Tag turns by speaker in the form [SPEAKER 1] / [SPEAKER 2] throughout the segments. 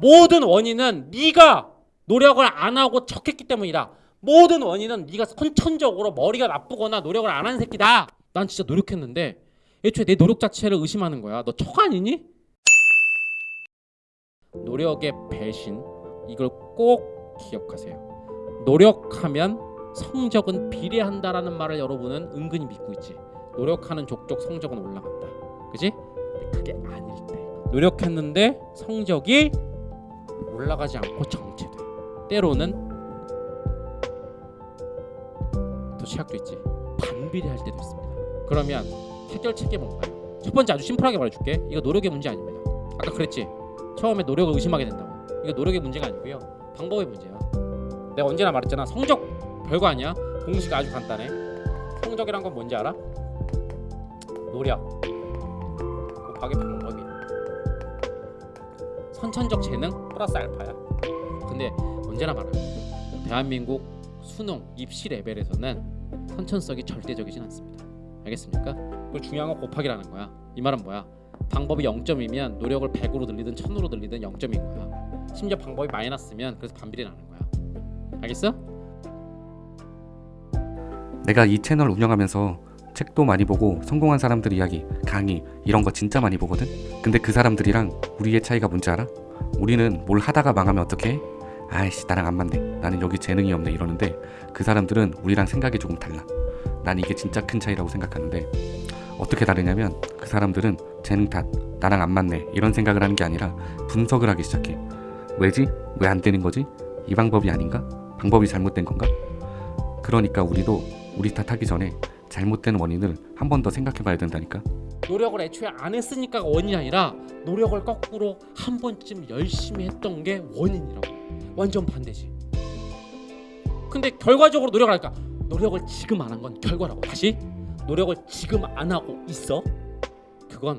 [SPEAKER 1] 모든 원인은 네가 노력을 안 하고 척했기 때문이다. 모든 원인은 네가 선천적으로 머리가 나쁘거나 노력을 안 한 새끼다. 난 진짜 노력했는데 애초에 내 노력 자체를 의심하는 거야. 너 척 아니니? 노력의 배신 이걸 꼭 기억하세요. 노력하면 성적은 비례한다라는 말을 여러분은 은근히 믿고 있지. 노력하는 족족 성적은 올라간다. 그지? 그게 아닐 때. 노력했는데 성적이 올라가지 않고 정체돼. 때로는 또 최악도 있지. 반비례할 때도 있습니다. 그러면 해결책이 뭔가요? 첫 번째 아주 심플하게 말해줄게. 이거 노력의 문제 아닙니다. 아까 그랬지. 처음에 노력을 의심하게 된다고. 이거 노력의 문제가 아니고요. 방법의 문제야. 내가 언제나 말했잖아. 성적 별거 아니야. 공식 아주 간단해. 성적이란 건 뭔지 알아? 노력 곱하기 방법이. 선천적 재능 플러스 알파야. 근데 언제나 말하는 대한민국 수능 입시 레벨에서는 선천성이 절대적이진 않습니다. 알겠습니까? 그리고 중요한 건 곱하기라는 거야. 이 말은 뭐야? 방법이 0점이면 노력을 100으로 늘리든 1000으로 늘리든 0점인 거야. 심지어 방법이 마이너스면 그래서 반비례 나는 거야. 알겠어?
[SPEAKER 2] 내가 이 채널 운영하면서 책도 많이 보고 성공한 사람들 이야기, 강의 이런 거 진짜 많이 보거든. 근데 그 사람들이랑 우리의 차이가 뭔지 알아? 우리는 뭘 하다가 망하면 어떡해? 아이씨 나랑 안 맞네. 나는 여기 재능이 없네 이러는데 그 사람들은 우리랑 생각이 조금 달라. 난 이게 진짜 큰 차이라고 생각하는데 어떻게 다르냐면 그 사람들은 재능 탓, 나랑 안 맞네 이런 생각을 하는 게 아니라 분석을 하기 시작해. 왜지? 왜 안 되는 거지? 이 방법이 아닌가? 방법이 잘못된 건가? 그러니까 우리도 우리 탓하기 전에 잘못된 원인을 한 번 더 생각해 봐야 된다니까.
[SPEAKER 1] 노력을 애초에 안 했으니까가 원인이 아니라 노력을 거꾸로 한 번쯤 열심히 했던 게 원인이라고. 완전 반대지. 근데 결과적으로 노력을 하니까 노력을 지금 안 한 건 결과라고. 다시 노력을 지금 안 하고 있어. 그건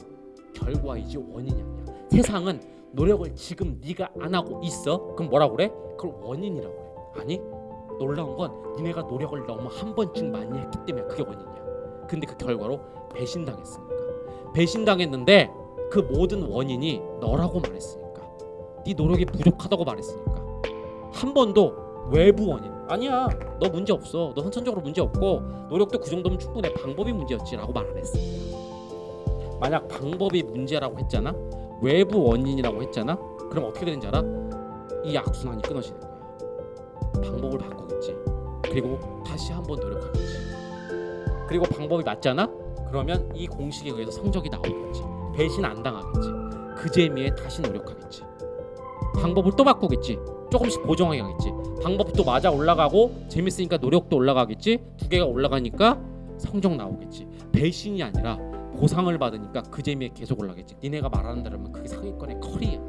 [SPEAKER 1] 결과이지 원인이 아니야. 세상은 노력을 지금 네가 안 하고 있어. 그럼 뭐라고 그래? 그걸 원인이라고 그래. 아니 놀라운 건 니네가 노력을 너무 한 번쯤 많이 했기 때문에 그게 원인이야. 근데 그 결과로 배신당했으니까. 배신당했는데 그 모든 원인이 너라고 말했으니까. 네 노력이 부족하다고 말했으니까. 한 번도 외부 원인 아니야. 너 문제 없어. 너 선천적으로 문제 없고 노력도 그 정도면 충분해. 방법이 문제였지 라고 말 안 했습니다. 만약 방법이 문제라고 했잖아. 외부 원인이라고 했잖아. 그럼 어떻게 되는지 알아? 이 악순환이 끊어지는 거야. 방법을 바꾸겠지. 그리고 다시 한 번 노력하겠지. 그리고 방법이 맞잖아? 그러면 이 공식에 의해서 성적이 나오겠지. 배신 안 당하겠지. 그 재미에 다시 노력하겠지. 방법을 또 바꾸겠지. 조금씩 보정하게 하겠지. 방법이 또 맞아 올라가고 재밌으니까 노력도 올라가겠지. 두 개가 올라가니까 성적 나오겠지. 배신이 아니라 보상을 받으니까 그 재미에 계속 올라가겠지. 니네가 말하는 대로면 그게 상위권의 커리야.